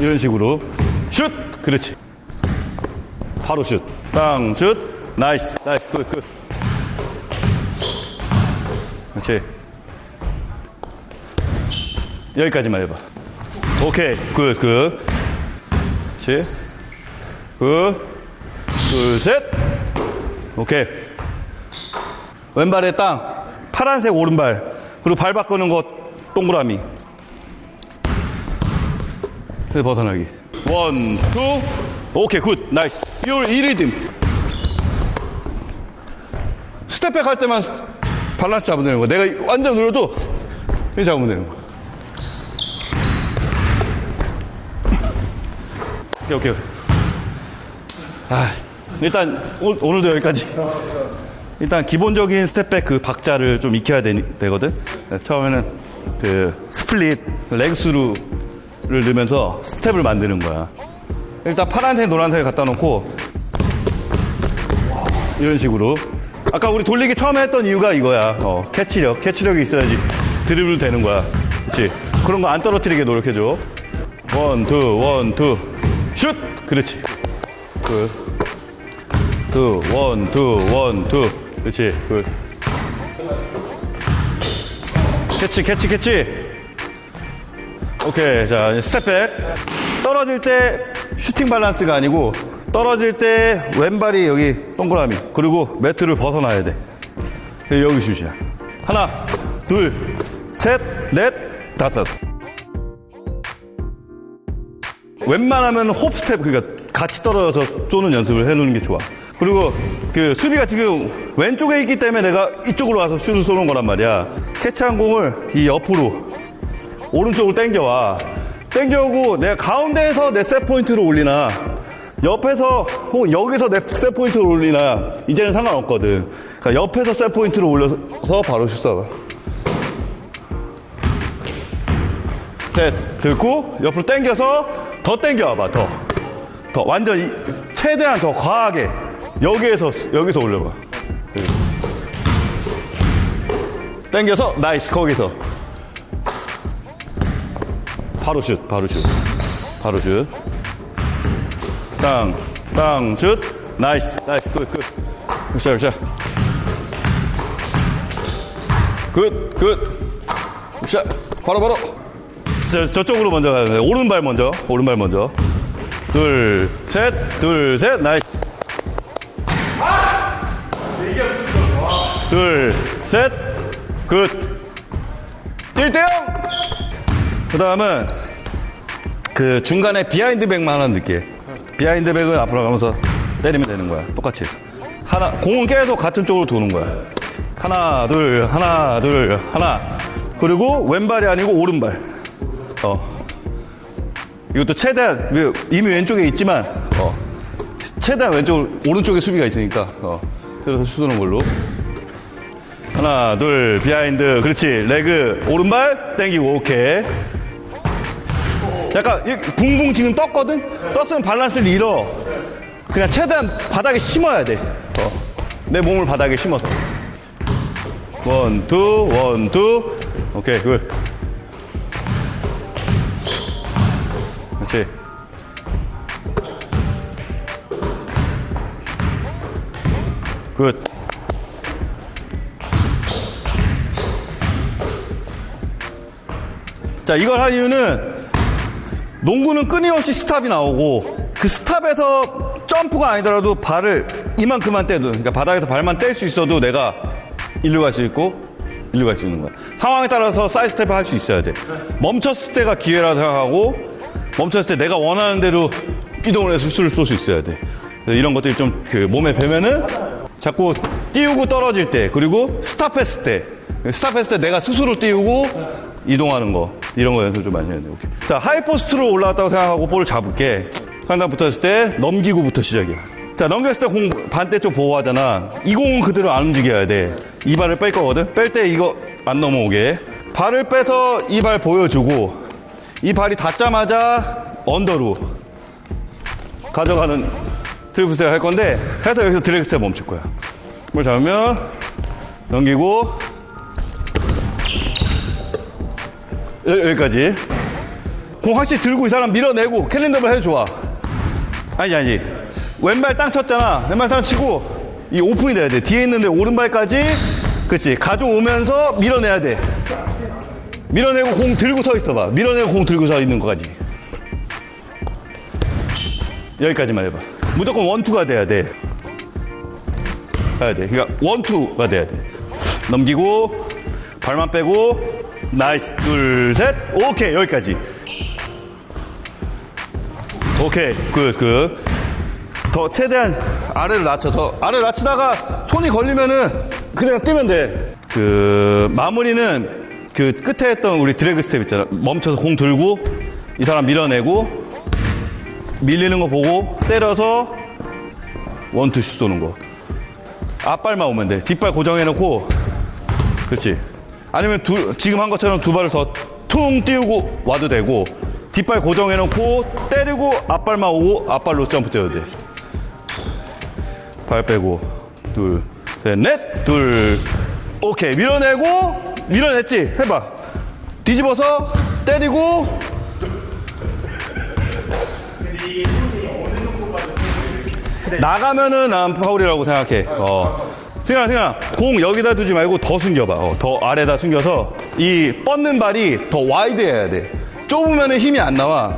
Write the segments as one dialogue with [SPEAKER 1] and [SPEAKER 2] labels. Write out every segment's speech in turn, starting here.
[SPEAKER 1] 이런 식으로. 슛! 그렇지. 바로 슛. 땅, 슛. Nice. Nice. Good good. 그렇지. 여기까지만 해봐. 오케이. Good good. 그렇지. Good 둘셋. 오케이. 왼발에 땅. 파란색 오른발. 그리고 발 바꾸는 거 동그라미 그래서 벗어나기. One, two 오케이 good nice 이 리듬. step back 할 때만 밸런스 잡으면 되는 거야. 내가 완전 눌러도 이 잡으면 되는 거야. 오케이 오케이 아 일단 오, 오늘도 여기까지. 일단 기본적인 step back 그 박자를 좀 익혀야 되, 거든. 처음에는 그 split leg through 를 넣으면서 스텝을 만드는 거야. 일단 파란색 노란색 갖다 놓고 이런 식으로. 아까 우리 돌리기 처음에 했던 이유가 이거야. 어, 캐치력 캐치력이 있어야지 드리블 되는 거야. 그렇지 그런 거 안 떨어뜨리게 노력해줘. one two one two. 슛! 그렇지. 그 two, one, two, one, two. 그렇지. Good. 캐치, 캐치, 캐치. 오케이. 자, step back. 떨어질 때 슈팅 밸런스가 아니고 떨어질 때 왼발이 여기 동그라미. 그리고 매트를 벗어나야 돼. 여기 슛이야. 하나, 둘, 셋, 넷, 다섯. 웬만하면 hop step, 그러니까 같이 떨어져서 쏘는 연습을 해놓는 게 좋아. 그리고 그 수비가 지금 왼쪽에 있기 때문에 내가 이쪽으로 와서 슛을 쏘는 거란 말이야. 캐치한 공을 이 옆으로 오른쪽으로 당겨와. 당겨오고 내가 가운데에서 내 set point를 올리나 옆에서 혹은 여기서 내 set point를 올리나 이제는 상관없거든. 그러니까 옆에서 set point를 올려서 바로 슛 쏴봐. set 들고 옆으로 당겨서 더 당겨와봐 더. 더 완전 히 최대한 더 과하게 여기에서 여기서 올려봐. 당겨서 nice 거기서 바로 슛 바로 슛. 바로 슛. 땅, 땅, 슛. Nice nice. 끝 끝. Good shot good shot. Good good. Good shot. 바로 바로. 저, 저쪽으로 먼저 가야 돼 오른발 먼저 오른발 먼저. 둘, 셋, 둘, 셋, nice. 둘, 셋, good. 1대0! 그 다음은, 그 중간에 behind back만 하나 넣게. behind back은 앞으로 가면서 때리면 되는 거야. 똑같이. 하나, 공은 계속 같은 쪽으로 도는 거야. 하나, 둘, 하나, 둘, 하나. 그리고 왼발이 아니고 오른발. 어. 이것도 최대한 이미 왼쪽에 있지만 어, 최대한 왼쪽 오른쪽에 수비가 있으니까 어, 들어서 슛쏘는 걸로 하나 둘 behind 그렇지 leg 오른발 땡기고 오케이 약간 붕붕 지금 떴거든? 떴으면 밸런스를 잃어. 그냥 최대한 바닥에 심어야 돼 내 어, 몸을 바닥에 심어서. One two one two. 오케이 good. 그렇지. Good. 자, 이걸 할 이유는 농구는 끊임없이 stop이 나오고 그 stop에서 점프가 아니더라도 발을 이만큼만 떼도 그러니까 바닥에서 발만 뗄 수 있어도 내가 일로 갈 수 있고 일로 갈 수 있는 거야. 상황에 따라서 사이드 스텝을 할 수 있어야 돼. 멈췄을 때가 기회라 생각하고 멈췄을 때 내가 원하는 대로 이동을 해서 슛을 쏠 수 있어야 돼. 이런 것들이 좀 그 몸에 배면은 자꾸 띄우고 떨어질 때 그리고 stop했을 때 스탑했을 때 내가 스스로 띄우고 이동하는 거 이런 거 연습 좀 많이 해야 돼. 오케이. 자 high post로 올라왔다고 생각하고 볼을 잡을게. 상단 붙었을 때 넘기고부터 시작이야. 자 넘겼을 때 공 반대 쪽 보호하잖아. 이 공은 그대로 안 움직여야 돼. 이 발을 뺄 거거든. 뺄 때 이거 안 넘어오게. 발을 빼서 이 발 보여주고 이 발이 닿자마자 under로 가져가는 triple step을 할 건데 해서 여기서 drag step 멈출 거야. 뭘 잡으면 넘기고 여 기까지 공 확실히 들고 이 사람 밀어내고 캘린더를 해도 좋아. 아니, 아니. 왼발 땅 쳤잖아. 왼발 땅 치고 이 오픈이 돼야 돼. 뒤에 있는데 오른발까지 그치. 가져오면서 밀어내야 돼. 밀어내고 공 들고 서 있어봐. 밀어내고 공 들고 서 있는 거까지. 여기까지만 해봐. 무조건 one two가 돼야 돼. 가야 돼. 그러니까 one two가 돼야 돼. 넘기고 발만 빼고 nice 둘 셋 오케이 여기까지. 오케이 good good. 더 최대한 아래를 낮춰 더 아래를 낮추다가 손이 걸리면은 그냥 뛰면 돼. 그 마무리는 그 끝에 했던 우리 drag step 있잖아. 멈춰서 공 들고 이 사람 밀어내고 밀리는 거 보고 때려서 원투 슛 쏘는 거. 앞발만 오면 돼. 뒷발 고정해놓고 그렇지. 아니면 두, 지금 한 것처럼 두 발을 더 퉁 띄우고 와도 되고 뒷발 고정해놓고 때리고 앞발만 오고 앞발로 점프 뛰어도 돼. 발 빼고 둘, 셋, 넷, 둘, 오케이 밀어내고 밀어냈지. 해봐. 뒤집어서 때리고 나가면은 난 파울이라고 생각해. 어. 승현아, 승현아, 공 여기다 두지 말고 더 숨겨봐. 어, 더 아래다 숨겨서 이 뻗는 발이 더 와이드해야 돼. 좁으면은 힘이 안 나와.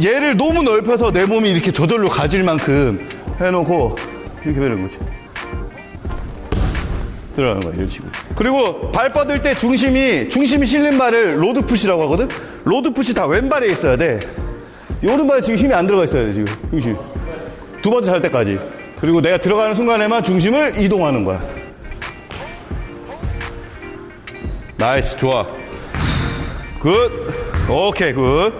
[SPEAKER 1] 얘를 너무 넓혀서 내 몸이 이렇게 저절로 가질 만큼 해놓고 이렇게 되는 거지. 들어가는 거야, 이런 식으로. 그리고 발 뻗을 때 중심이, 중심이 실린 발을 load foot이라고 하거든? load foot이 다 왼발에 있어야 돼. 이 오른발에 지금 힘이 안 들어가 있어야 돼, 지금. 중심. 두 번째 살 때까지. 그리고 내가 들어가는 순간에만 중심을 이동하는 거야. nice, 좋아. good. 오케이, good.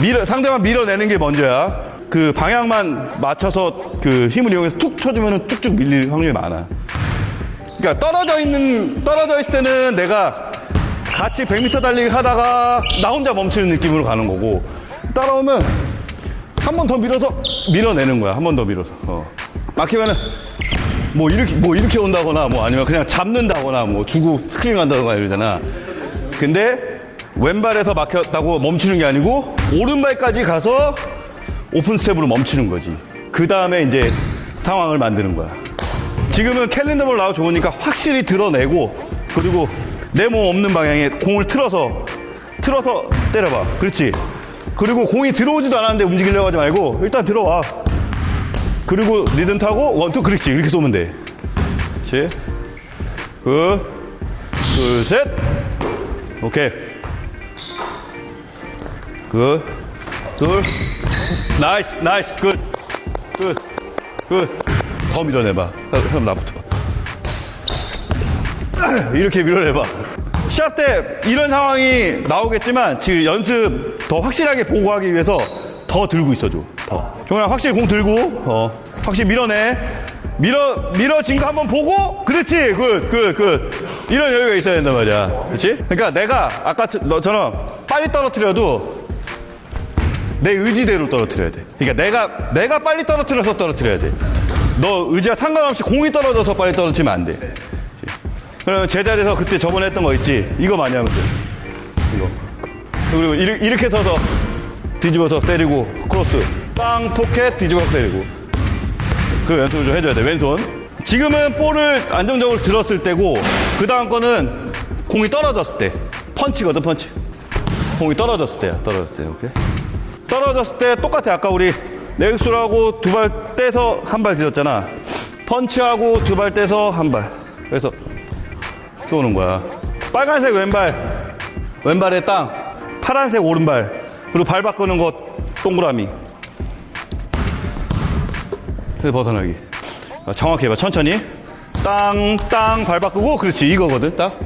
[SPEAKER 1] 밀어, 상대만 밀어내는 게 먼저야. 그 방향만 맞춰서 그 힘을 이용해서 툭 쳐주면 쭉쭉 밀릴 확률이 많아. 그러니까 떨어져 있는, 떨어져 있을 때는 내가 같이 100m 달리기 하다가 나 혼자 멈추는 느낌으로 가는 거고, 따라오면 한 번 더 밀어서 밀어내는 거야. 한 번 더 밀어서. 어. 막히면은 뭐 이렇게 뭐 이렇게 온다거나 뭐 아니면 그냥 잡는다거나 뭐 주고 스크린 한다거나 이러잖아. 근데 왼발에서 막혔다고 멈추는 게 아니고 오른발까지 가서 open step으로 멈추는 거지. 그 다음에 이제 상황을 만드는 거야. 지금은 캘린더볼 나와 좋으니까 확실히 드러내고 그리고 내 몸 없는 방향에 공을 틀어서 틀어서 때려봐. 그렇지. 그리고 공이 들어오지도 않았는데 움직이려고 하지 말고 일단 들어와. 그리고 리듬 타고 one two 그렇지 이렇게 쏘면 돼. 그렇지. good. 둘 셋. 오케이. good. 둘. nice nice good. good. good. 더 밀어내봐. 형 나부터. 이렇게 밀어내봐. 시합 때 이런 상황이 나오겠지만 지금 연습 더 확실하게 보고 하기 위해서 더 들고 있어줘. 더. 종현아 확실히 공 들고 어. 확실히 밀어내. 밀어 밀어진 거 한번 보고 그렇지 good good good 이런 여유가 있어야 된단 말이야 그렇지 그러니까 내가 아까 너처럼 빨리 떨어뜨려도 내 의지대로 떨어뜨려야 돼 그러니까 내가 내가 빨리 떨어뜨려서 떨어뜨려야 돼너 의지와 상관없이 공이 떨어져서 빨리 떨어지면 안돼 그러면 제자리에서 그때 저번에 했던 거 있지? 이거 많이 하면 돼. 이거. 그리고 이렇게, 서서 뒤집어서 때리고 크로스. 땅 포켓 뒤집어서 때리고. 그 연습을 좀 해줘야 돼. 왼손. 지금은 볼을 안정적으로 들었을 때고 그 다음 거는 공이 떨어졌을 때. 펀치거든 펀치. 공이 떨어졌을 때야. 떨어졌을 때. 오케이. 떨어졌을 때 똑같아. 아까 우리 내육수하고 두 발 떼서 한 발 뒤졌잖아. 펀치하고 두 발 떼서 한 발. 그래서 쏘는 거야. 빨간색 왼발, 왼발에 땅, 파란색 오른발, 그리고 발 바꾸는 거 동그라미. 그래서 벗어나기. 정확히 해봐, 천천히. 땅, 땅, 발 바꾸고, 그렇지, 이거거든, 딱.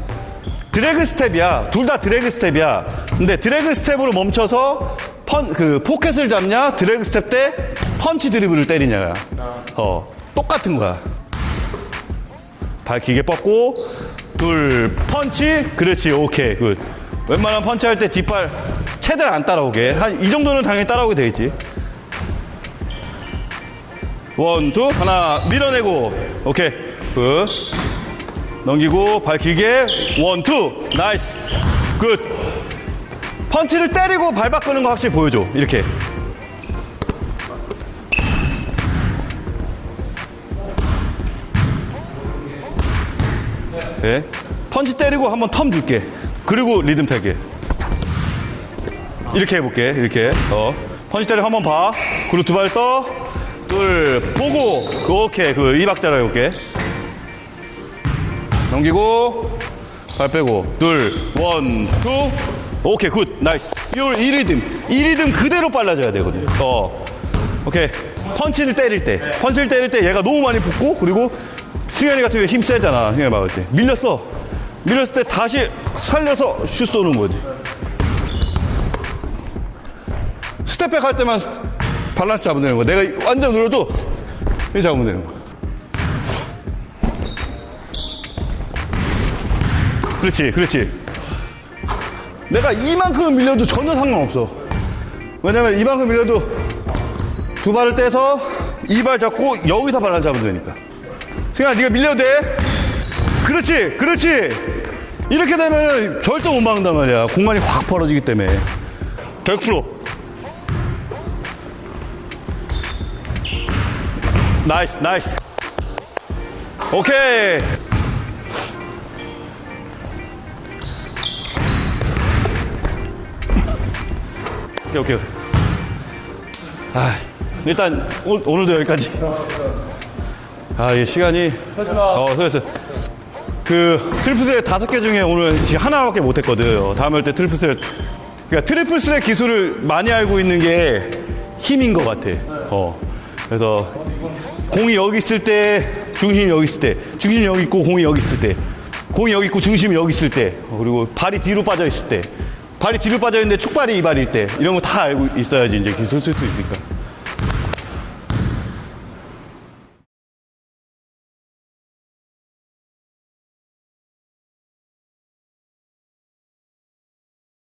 [SPEAKER 1] drag step이야. 둘 다 drag step이야. 근데 drag step으로 멈춰서 펀, 그, 포켓을 잡냐, drag step 때 펀치 드리블을 때리냐야. 어, 똑같은 거야. 발 길게 뻗고, 둘, 펀치. 그렇지, 오케이, good. 웬만한 펀치 할 때 뒷발 최대한 안 따라오게. 한 이 정도는 당연히 따라오게 돼 있지. one, two, 하나, 밀어내고. 오케이, good. 넘기고, 발 길게. one, two, nice. good. 펀치를 때리고 발 바꾸는 거 확실히 보여줘. 이렇게. 네. 펀치 때리고 한번 term 줄게. 그리고 리듬 탈게. 이렇게 해볼게. 이렇게. 어. 펀치 때리고 한번 봐. 그리고 두 발 떠. 둘, 보고. 그, 오케이. 그, 이 박자로 해볼게. 넘기고. 발 빼고. 둘, one, two. 오케이, good. nice. 요, 이 리듬. 이 리듬 그대로 빨라져야 되거든. 어. 오케이. 펀치를 때릴 때. 펀치를 때릴 때 얘가 너무 많이 붙고, 그리고 승현이 같은 경우에 힘 세잖아. 승현이 막을 때. 밀렸어. 밀렸을 때 다시 살려서 슛 쏘는 거지. step back 할 때만 밸런스 잡으면 되는 거야. 내가 완전 눌러도 이렇게 잡으면 되는 거야. 그렇지, 그렇지. 내가 이만큼 밀려도 전혀 상관없어. 왜냐면 이만큼 밀려도 두 발을 떼서 이 발 잡고 여기서 발을 잡으면 되니까. 승현아, 네가 밀려도 돼. 그렇지, 그렇지. 이렇게 되면 절대 못 막는단 말이야. 공간이 확 벌어지기 때문에. 100%. nice, nice. 오케이. 오케이, 오케이. 아, 일단 오, 오늘도 여기까지. 아, 이 시간이. 어, 수고했어. 그 triple threat 다섯 개 중에 오늘 지금 하나밖에 못했거든. 다음에 올때 triple threat를 그러니까 triple threat 기술을 많이 알고 있는 게 힘인 것 같아. 어. 그래서 공이 여기 있을 때 중심이 여기 있을 때 중심이 여기 있고 공이 여기 있을 때 공이 여기 있고 중심이 여기 있을 때 어, 그리고 발이 뒤로 빠져 있을 때 발이 뒤로 빠져 있는데 축발이 이 발일 때 이런 거 다 알고 있어야지 이제 기술 쓸 수 있으니까.